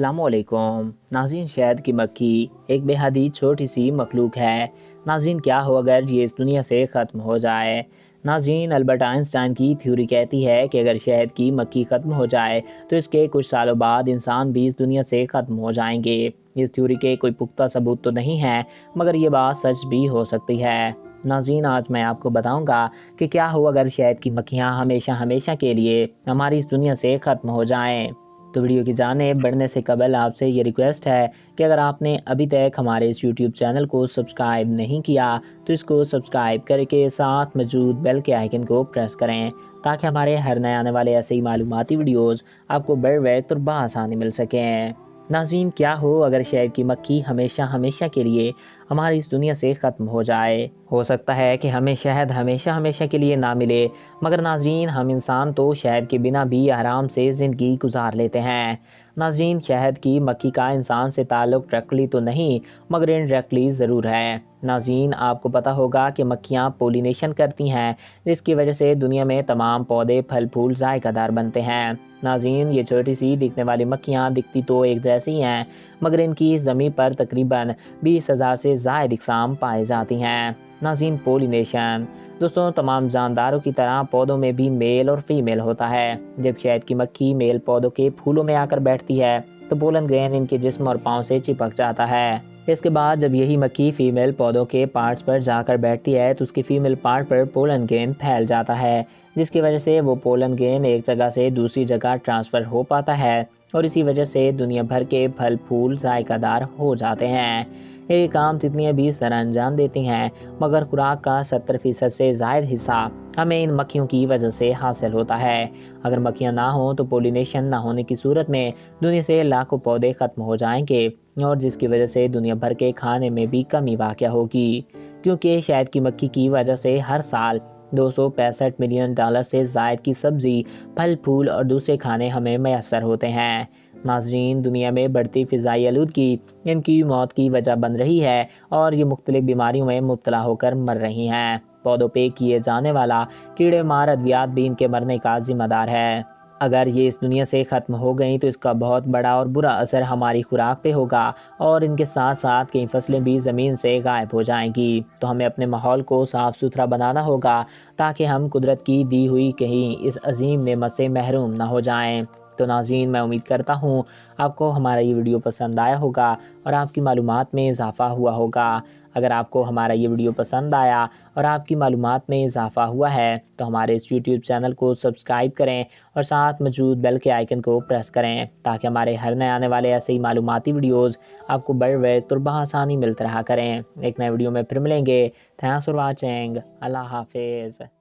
السلام علیکم۔ ناظرین، شہد کی مکھی ایک بے حدی چھوٹی سی مخلوق ہے۔ ناظرین، کیا ہو اگر یہ اس دنیا سے ختم ہو جائے؟ ناظرین، البرٹ آئنسٹائن کی تھیوری کہتی ہے کہ اگر شہد کی مکھی ختم ہو جائے تو اس کے کچھ سالوں بعد انسان بھی اس دنیا سے ختم ہو جائیں گے۔ اس تھیوری کے کوئی پختہ ثبوت تو نہیں ہے، مگر یہ بات سچ بھی ہو سکتی ہے۔ ناظرین، آج میں آپ کو بتاؤں گا کہ کیا ہو اگر شہد کی مکھیاں ہمیشہ ہمیشہ کے لیے ہماری اس دنیا سے ختم ہو جائیں۔ تو ویڈیو کی جانب بڑھنے سے قبل آپ سے یہ ریکویسٹ ہے کہ اگر آپ نے ابھی تک ہمارے اس یوٹیوب چینل کو سبسکرائب نہیں کیا، تو اس کو سبسکرائب کر کے ساتھ موجود بیل کے آئیکن کو پریس کریں تاکہ ہمارے ہر نئے آنے والے ایسے ہی معلوماتی ویڈیوز آپ کو بڑھ وقت اور بآسانی مل سکیں۔ ناظرین، کیا ہو اگر شہر کی مکھی ہمیشہ ہمیشہ کے لیے ہماری اس دنیا سے ختم ہو جائے؟ ہو سکتا ہے کہ ہمیں شہد ہمیشہ ہمیشہ کے لیے نہ ملے، مگر ناظرین، ہم انسان تو شہد کے بنا بھی آرام سے زندگی گزار لیتے ہیں۔ ناظرین، شہد کی مکھی کا انسان سے تعلق ڈائریکٹلی تو نہیں، مگر انڈائریکٹلی ضرور ہے۔ ناظرین، آپ کو پتا ہوگا کہ مکھیاں پولینیشن کرتی ہیں، جس کی وجہ سے دنیا میں تمام پودے پھل پھول ذائقہ دار بنتے ہیں۔ ناظرین، یہ چھوٹی سی دکھنے والی مکھیاں دکھتی تو ایک جیسی ہیں، مگر ان کی زمین پر تقریباً بیس ہزار سے زائد اقسام پائے جاتی ہیں۔ ناظرین پولینیشن دوستوں تمام جانداروں کی طرح پودوں میں بھی میل اور فیمیل ہوتا ہے۔ جب شہد کی مکھی میل پودوں کے پھولوں میں آ کر بیٹھتی ہے، تو پولن گرین ان کے جسم اور پاؤں سے چپک جاتا ہے۔ اس کے بعد جب یہی مکھی فیمیل پودوں کے پارٹس پر جا کر بیٹھتی ہے، تو اس کی فیمیل پارٹ پر پولن گرین پھیل جاتا ہے، جس کی وجہ سے وہ پولن گرین ایک جگہ سے دوسری جگہ ٹرانسفر ہو پاتا ہے۔ اور اسی وجہ سے دنیا بھر کے پھل پھول ذائقہ دار ہو جاتے ہیں۔ یہ کام تتلیاں بھی اس طرح انجام دیتی ہیں، مگر خوراک کا ستر فیصد سے زائد حصہ ہمیں ان مکھیوں کی وجہ سے حاصل ہوتا ہے۔ اگر مکھیاں نہ ہوں تو پولینیشن نہ ہونے کی صورت میں دنیا سے لاکھوں پودے ختم ہو جائیں گے، اور جس کی وجہ سے دنیا بھر کے کھانے میں بھی کمی واقع ہوگی۔ کیونکہ شہد کی مکھی کی وجہ سے ہر سال دو سو پینسٹھ ملین ڈالر سے زائد کی سبزی، پھل، پھول اور دوسرے کھانے ہمیں میسر ہوتے ہیں۔ ناظرین، دنیا میں بڑھتی فضائی آلودگی ان کی موت کی وجہ بن رہی ہے اور یہ مختلف بیماریوں میں مبتلا ہو کر مر رہی ہیں۔ پودوں پہ کیے جانے والا کیڑے مار ادویات بھی ان کے مرنے کا ذمہ دار ہے۔ اگر یہ اس دنیا سے ختم ہو گئیں تو اس کا بہت بڑا اور برا اثر ہماری خوراک پہ ہوگا اور ان کے ساتھ ساتھ کئی فصلیں بھی زمین سے غائب ہو جائیں گی۔ تو ہمیں اپنے ماحول کو صاف ستھرا بنانا ہوگا تاکہ ہم قدرت کی دی ہوئی کہیں اس عظیم نعمت سے محروم نہ ہو جائیں۔ تو ناظرین، میں امید کرتا ہوں آپ کو ہمارا یہ ویڈیو پسند آیا ہوگا اور آپ کی معلومات میں اضافہ ہوا ہوگا۔ اگر آپ کو ہمارا یہ ویڈیو پسند آیا اور آپ کی معلومات میں اضافہ ہوا ہے، تو ہمارے اس یوٹیوب چینل کو سبسکرائب کریں اور ساتھ موجود بیل کے آئیکن کو پریس کریں تاکہ ہمارے ہر نئے آنے والے ایسے ہی معلوماتی ویڈیوز آپ کو بڑھ وقت اور بآسانی ملتے رہا کریں۔ ایک نئے ویڈیو میں پھر ملیں گے۔ تھینکس فار واچنگ اللہ حافظ۔